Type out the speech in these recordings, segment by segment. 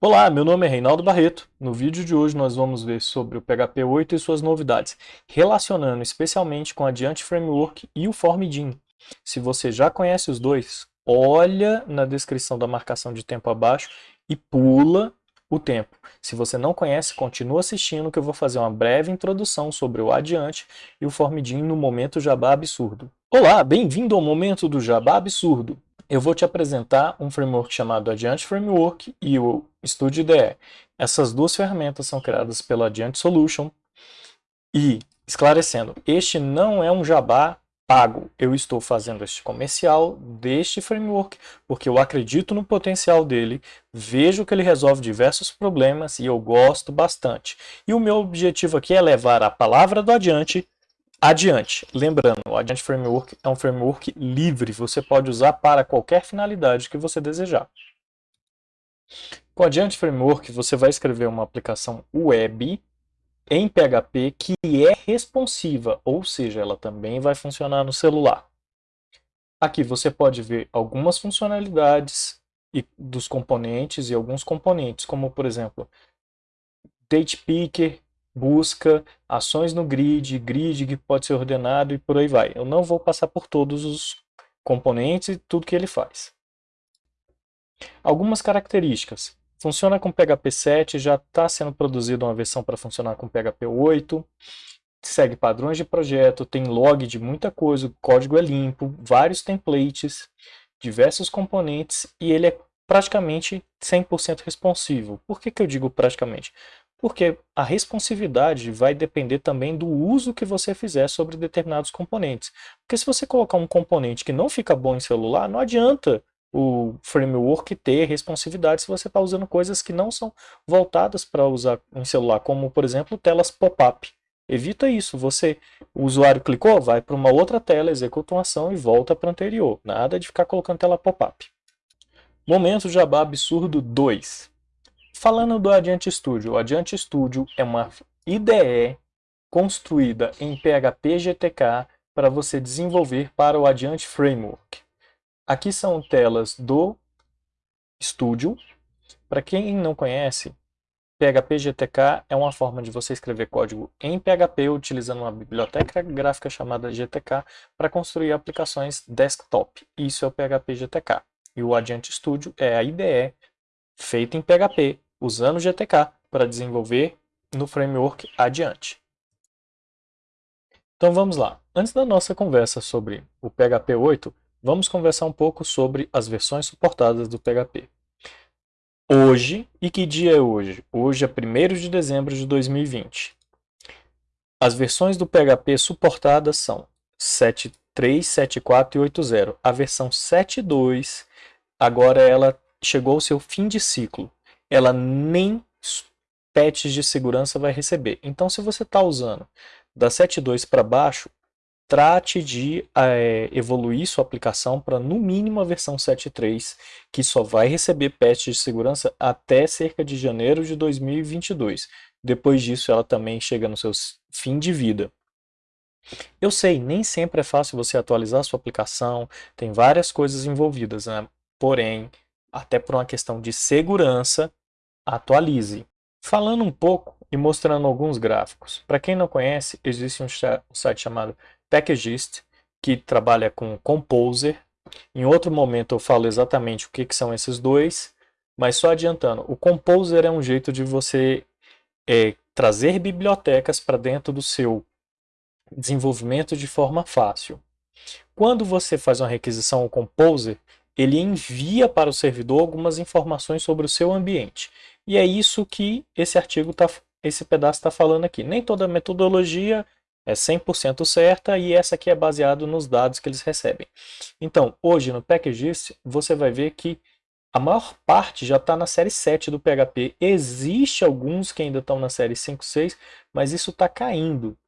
Olá, meu nome é Reinaldo Barreto. No vídeo de hoje nós vamos ver sobre o PHP 8 e suas novidades, relacionando especialmente com a Diante Framework e o Formidin. Se você já conhece os dois, olha na descrição da marcação de tempo abaixo e pula o tempo. Se você não conhece, continua assistindo que eu vou fazer uma breve introdução sobre o Adiante e o Formidin no Momento Jabá Absurdo. Olá, bem-vindo ao Momento do Jabá Absurdo eu vou te apresentar um framework chamado Adiante Framework e o Studio IDE. Essas duas ferramentas são criadas pela Adiante Solution e, esclarecendo, este não é um jabá pago. Eu estou fazendo este comercial deste framework porque eu acredito no potencial dele, vejo que ele resolve diversos problemas e eu gosto bastante. E o meu objetivo aqui é levar a palavra do Adiante Adiante, lembrando, o Adiante Framework é um framework livre, você pode usar para qualquer finalidade que você desejar. Com o Adiante Framework, você vai escrever uma aplicação web em PHP que é responsiva, ou seja, ela também vai funcionar no celular. Aqui você pode ver algumas funcionalidades dos componentes e alguns componentes, como por exemplo, Date Picker, busca, ações no grid, grid que pode ser ordenado e por aí vai. Eu não vou passar por todos os componentes e tudo que ele faz. Algumas características. Funciona com PHP 7, já está sendo produzida uma versão para funcionar com PHP 8, segue padrões de projeto, tem log de muita coisa, o código é limpo, vários templates, diversos componentes e ele é praticamente 100% responsivo. Por que, que eu digo praticamente? Porque a responsividade vai depender também do uso que você fizer sobre determinados componentes. Porque se você colocar um componente que não fica bom em celular, não adianta o framework ter responsividade se você está usando coisas que não são voltadas para usar em celular, como por exemplo telas pop-up. Evita isso, você, o usuário clicou, vai para uma outra tela, executa uma ação e volta para a anterior. Nada de ficar colocando tela pop-up. Momento Jabá Absurdo 2. Falando do Adiante Studio, o Adiante Studio é uma IDE construída em PHP GTK para você desenvolver para o Adiante Framework. Aqui são telas do Studio. Para quem não conhece, PHP GTK é uma forma de você escrever código em PHP utilizando uma biblioteca gráfica chamada GTK para construir aplicações desktop. Isso é o PHP GTK. E o Adiante Studio é a IDE feita em PHP usando GTK para desenvolver no framework adiante. Então vamos lá. Antes da nossa conversa sobre o PHP 8, vamos conversar um pouco sobre as versões suportadas do PHP. Hoje, e que dia é hoje? Hoje é 1 de dezembro de 2020. As versões do PHP suportadas são 7.3, 7.4 e 8.0. A versão 7.2, agora ela chegou ao seu fim de ciclo ela nem patches de segurança vai receber. Então, se você está usando da 7.2 para baixo, trate de é, evoluir sua aplicação para no mínimo a versão 7.3, que só vai receber patches de segurança até cerca de janeiro de 2022. Depois disso, ela também chega no seu fim de vida. Eu sei, nem sempre é fácil você atualizar sua aplicação, tem várias coisas envolvidas, né? porém, até por uma questão de segurança, atualize. Falando um pouco e mostrando alguns gráficos. Para quem não conhece, existe um site chamado Packagist, que trabalha com Composer. Em outro momento eu falo exatamente o que, que são esses dois, mas só adiantando, o Composer é um jeito de você é, trazer bibliotecas para dentro do seu desenvolvimento de forma fácil. Quando você faz uma requisição ao Composer, ele envia para o servidor algumas informações sobre o seu ambiente. E é isso que esse artigo, tá, esse pedaço está falando aqui. Nem toda metodologia é 100% certa e essa aqui é baseado nos dados que eles recebem. Então, hoje no Packagist, você vai ver que a maior parte já está na série 7 do PHP. Existe alguns que ainda estão na série 5, 6, mas isso está caindo.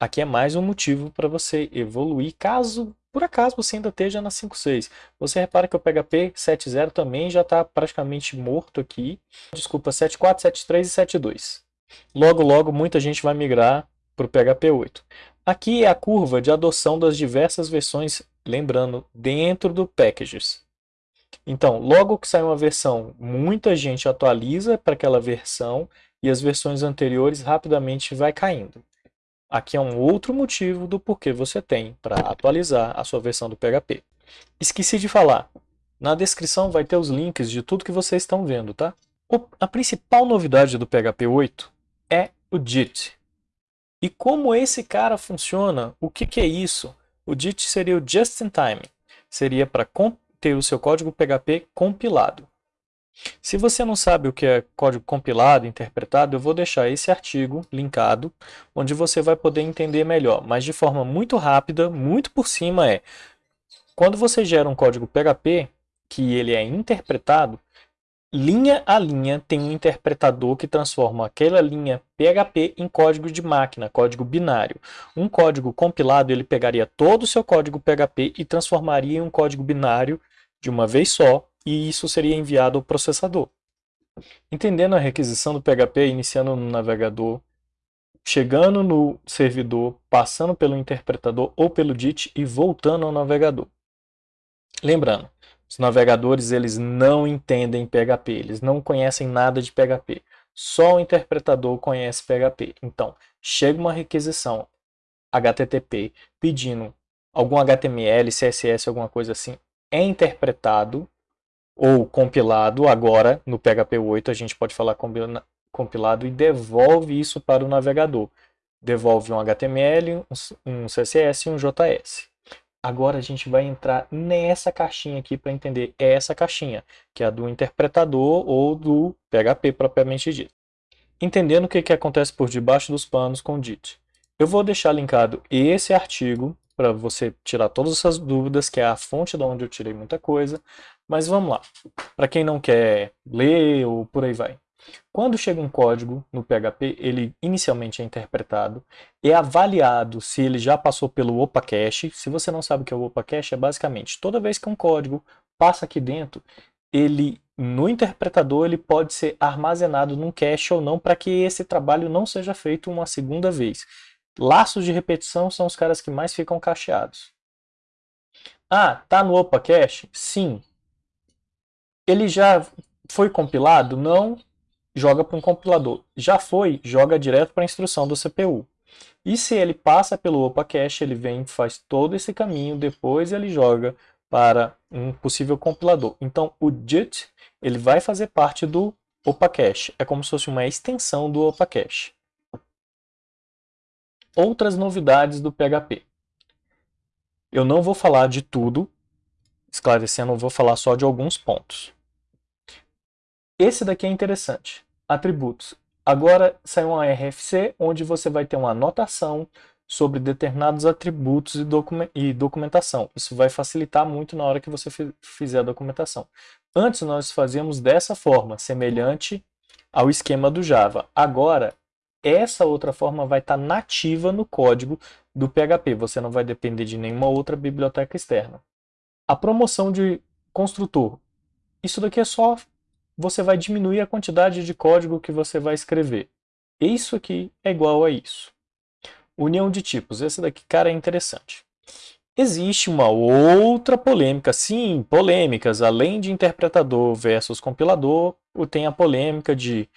Aqui é mais um motivo para você evoluir, caso por acaso você ainda esteja na 5.6. Você repara que o PHP 7.0 também já está praticamente morto aqui. Desculpa, 7.4, 7.3 e 7.2. Logo, logo, muita gente vai migrar para o PHP 8. Aqui é a curva de adoção das diversas versões, lembrando, dentro do Packages. Então, logo que sai uma versão, muita gente atualiza para aquela versão e as versões anteriores rapidamente vai caindo. Aqui é um outro motivo do porquê você tem para atualizar a sua versão do PHP. Esqueci de falar, na descrição vai ter os links de tudo que vocês estão vendo, tá? A principal novidade do PHP 8 é o JIT. E como esse cara funciona, o que, que é isso? O JIT seria o Just in Time, seria para ter o seu código PHP compilado. Se você não sabe o que é código compilado, interpretado, eu vou deixar esse artigo linkado, onde você vai poder entender melhor, mas de forma muito rápida, muito por cima é, quando você gera um código PHP, que ele é interpretado, linha a linha tem um interpretador que transforma aquela linha PHP em código de máquina, código binário. Um código compilado, ele pegaria todo o seu código PHP e transformaria em um código binário de uma vez só, e isso seria enviado ao processador. Entendendo a requisição do PHP, iniciando no navegador, chegando no servidor, passando pelo interpretador ou pelo DIT e voltando ao navegador. Lembrando, os navegadores eles não entendem PHP, eles não conhecem nada de PHP. Só o interpretador conhece PHP. Então, chega uma requisição HTTP pedindo algum HTML, CSS, alguma coisa assim, é interpretado ou compilado, agora no PHP 8 a gente pode falar compilado e devolve isso para o navegador. Devolve um HTML, um CSS e um JS. Agora a gente vai entrar nessa caixinha aqui para entender essa caixinha, que é a do interpretador ou do PHP propriamente dito. Entendendo o que, que acontece por debaixo dos panos com o DIT. Eu vou deixar linkado esse artigo para você tirar todas essas dúvidas, que é a fonte de onde eu tirei muita coisa. Mas vamos lá. Para quem não quer ler ou por aí vai. Quando chega um código no PHP, ele inicialmente é interpretado, é avaliado se ele já passou pelo OPA Cache. Se você não sabe o que é o OPA Cache, é basicamente toda vez que um código passa aqui dentro, ele no interpretador ele pode ser armazenado num cache ou não para que esse trabalho não seja feito uma segunda vez. Laços de repetição são os caras que mais ficam cacheados. Ah, tá no OPA Cache? Sim. Ele já foi compilado? Não. Joga para um compilador. Já foi? Joga direto para a instrução do CPU. E se ele passa pelo OPA Cache, ele vem, faz todo esse caminho, depois ele joga para um possível compilador. Então, o JIT ele vai fazer parte do OPA Cache. É como se fosse uma extensão do OPA Cache. Outras novidades do PHP. Eu não vou falar de tudo, esclarecendo, eu vou falar só de alguns pontos. Esse daqui é interessante, atributos. Agora saiu uma RFC, onde você vai ter uma anotação sobre determinados atributos e, document documentação. Isso vai facilitar muito na hora que você fizer a documentação. Antes nós fazíamos dessa forma, semelhante ao esquema do Java. Agora essa outra forma vai estar tá nativa no código do PHP. Você não vai depender de nenhuma outra biblioteca externa. A promoção de construtor. Isso daqui é só você vai diminuir a quantidade de código que você vai escrever. Isso aqui é igual a isso. União de tipos. Esse daqui, cara, é interessante. Existe uma outra polêmica, sim, polêmicas, além de interpretador versus compilador, tem a polêmica de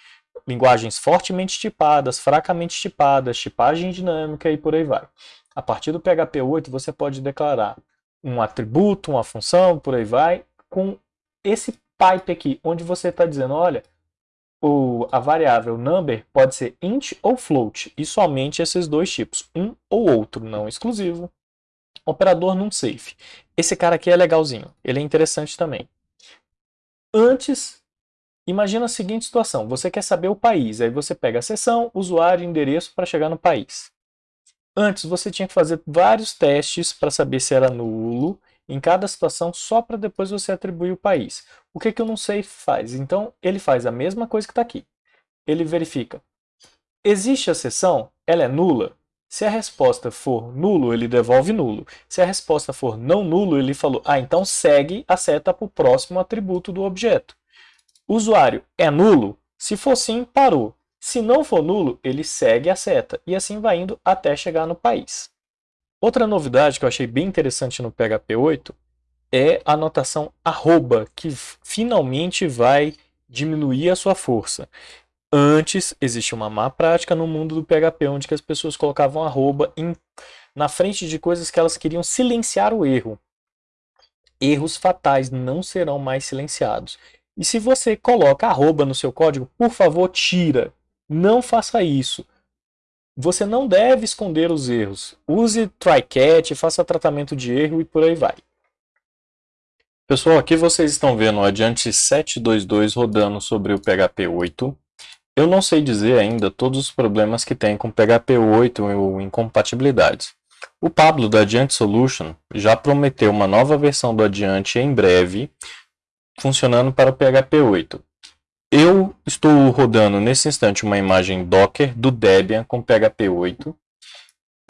linguagens fortemente tipadas, fracamente tipadas, tipagem dinâmica e por aí vai. A partir do PHP 8 você pode declarar um atributo, uma função, por aí vai, com esse pipe aqui, onde você está dizendo, olha, o, a variável number pode ser int ou float, e somente esses dois tipos, um ou outro, não exclusivo. Operador num safe. Esse cara aqui é legalzinho, ele é interessante também. Antes Imagina a seguinte situação, você quer saber o país, aí você pega a seção, usuário endereço para chegar no país. Antes você tinha que fazer vários testes para saber se era nulo em cada situação só para depois você atribuir o país. O que, que o não sei faz? Então ele faz a mesma coisa que está aqui. Ele verifica, existe a seção? Ela é nula? Se a resposta for nulo, ele devolve nulo. Se a resposta for não nulo, ele falou, ah, então segue a seta para o próximo atributo do objeto. Usuário é nulo? Se for sim, parou. Se não for nulo, ele segue a seta e assim vai indo até chegar no país. Outra novidade que eu achei bem interessante no PHP 8 é a notação arroba, que finalmente vai diminuir a sua força. Antes, existe uma má prática no mundo do PHP, onde as pessoas colocavam arroba em, na frente de coisas que elas queriam silenciar o erro. Erros fatais não serão mais silenciados. E se você coloca arroba no seu código, por favor, tira. Não faça isso. Você não deve esconder os erros. Use try-catch, faça tratamento de erro e por aí vai. Pessoal, aqui vocês estão vendo o Adiante 722 rodando sobre o PHP 8. Eu não sei dizer ainda todos os problemas que tem com PHP 8 ou incompatibilidades. O Pablo da Adiante Solution já prometeu uma nova versão do Adiante em breve, funcionando para o PHP 8. Eu estou rodando nesse instante uma imagem Docker do Debian com PHP 8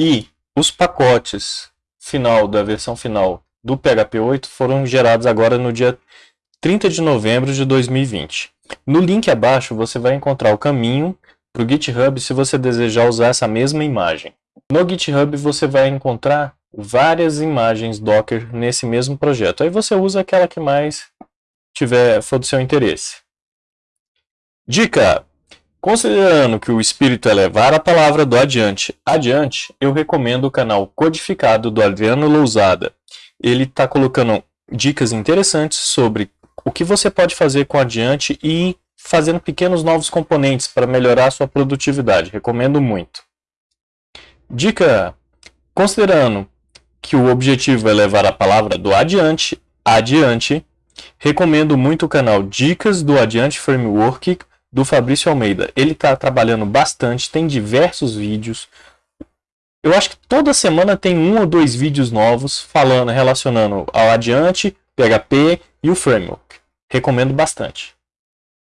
e os pacotes final da versão final do PHP 8 foram gerados agora no dia 30 de novembro de 2020. No link abaixo você vai encontrar o caminho para o GitHub se você desejar usar essa mesma imagem. No GitHub você vai encontrar várias imagens Docker nesse mesmo projeto. Aí você usa aquela que mais tiver for do seu interesse. Dica: Considerando que o espírito é levar a palavra do adiante adiante, eu recomendo o canal Codificado do Adriano Lousada. Ele está colocando dicas interessantes sobre o que você pode fazer com adiante e fazendo pequenos novos componentes para melhorar sua produtividade. Recomendo muito. Dica: Considerando que o objetivo é levar a palavra do adiante adiante, recomendo muito o canal Dicas do Adiante Framework do Fabrício Almeida. Ele está trabalhando bastante, tem diversos vídeos. Eu acho que toda semana tem um ou dois vídeos novos falando, relacionando ao Adiante, PHP e o Framework. Recomendo bastante.